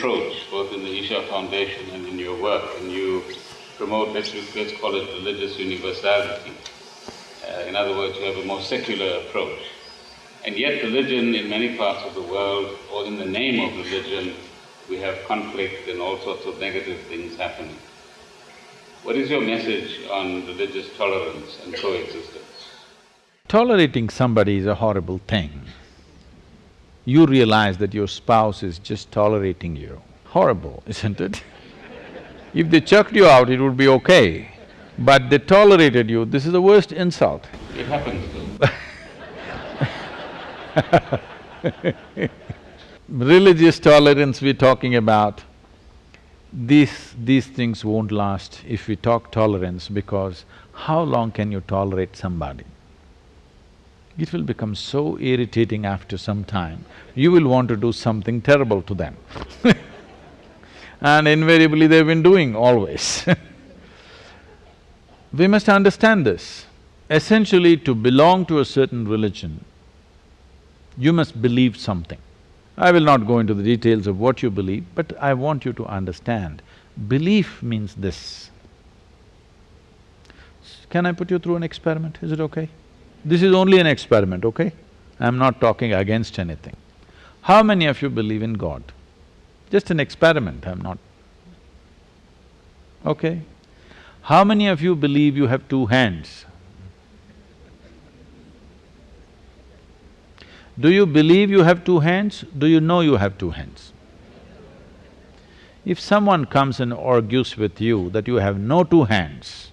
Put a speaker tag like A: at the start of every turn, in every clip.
A: approach, both in the Isha Foundation and in your work, and you promote, let's, let's call it religious universality. Uh, in other words, you have a more secular approach. And yet religion in many parts of the world, or in the name of religion, we have conflict and all sorts of negative things happening. What is your message on religious tolerance and coexistence?
B: Tolerating somebody is a horrible thing. You realize that your spouse is just tolerating you. Horrible, isn't it? if they chucked you out, it would be okay. But they tolerated you, this is the worst insult.
A: It happens
B: Religious tolerance we're talking about, these… these things won't last if we talk tolerance because how long can you tolerate somebody? It will become so irritating after some time, you will want to do something terrible to them and invariably they've been doing always We must understand this. Essentially, to belong to a certain religion, you must believe something. I will not go into the details of what you believe, but I want you to understand, belief means this. Can I put you through an experiment, is it okay? This is only an experiment, okay? I'm not talking against anything. How many of you believe in God? Just an experiment, I'm not… Okay? How many of you believe you have two hands? Do you believe you have two hands? Do you know you have two hands? If someone comes and argues with you that you have no two hands,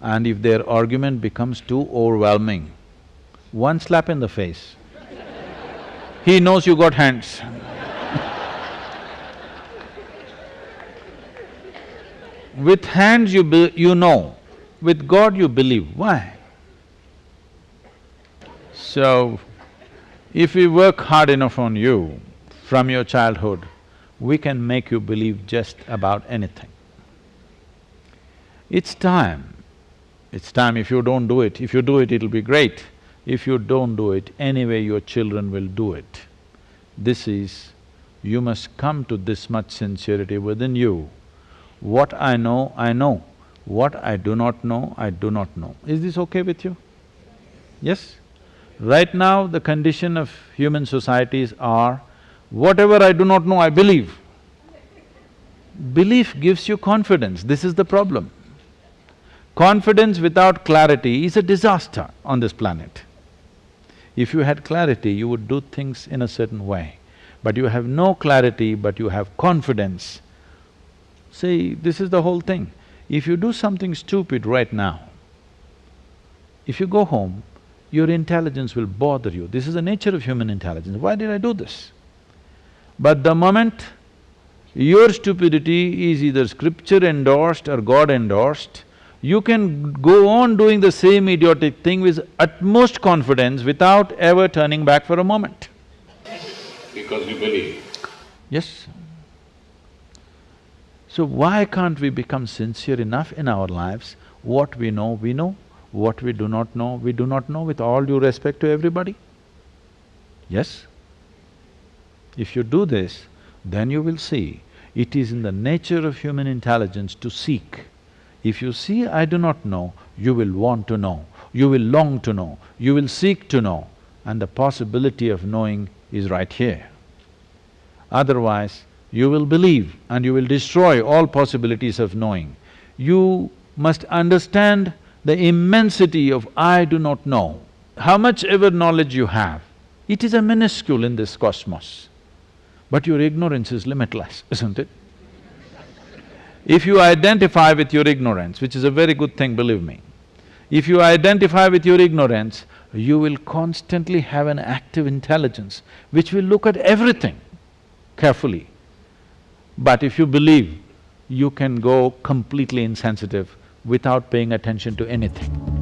B: and if their argument becomes too overwhelming, one slap in the face, he knows you got hands With hands you you know, with God you believe. Why? So, if we work hard enough on you from your childhood, we can make you believe just about anything. It's time, it's time if you don't do it, if you do it, it'll be great. If you don't do it, anyway your children will do it. This is, you must come to this much sincerity within you. What I know, I know. What I do not know, I do not know. Is this okay with you? Yes? Right now, the condition of human societies are, whatever I do not know, I believe. Belief gives you confidence, this is the problem. Confidence without clarity is a disaster on this planet. If you had clarity, you would do things in a certain way. But you have no clarity, but you have confidence. See, this is the whole thing. If you do something stupid right now, if you go home, your intelligence will bother you. This is the nature of human intelligence. Why did I do this? But the moment your stupidity is either scripture endorsed or God endorsed, you can go on doing the same idiotic thing with utmost confidence without ever turning back for a moment.
A: Because you believe.
B: Yes. So why can't we become sincere enough in our lives? What we know, we know. What we do not know, we do not know with all due respect to everybody. Yes? If you do this, then you will see it is in the nature of human intelligence to seek. If you see, I do not know, you will want to know, you will long to know, you will seek to know, and the possibility of knowing is right here. Otherwise, you will believe and you will destroy all possibilities of knowing. You must understand the immensity of I do not know. How much ever knowledge you have, it is a minuscule in this cosmos. But your ignorance is limitless, isn't it? If you identify with your ignorance, which is a very good thing, believe me, if you identify with your ignorance, you will constantly have an active intelligence which will look at everything carefully. But if you believe, you can go completely insensitive without paying attention to anything.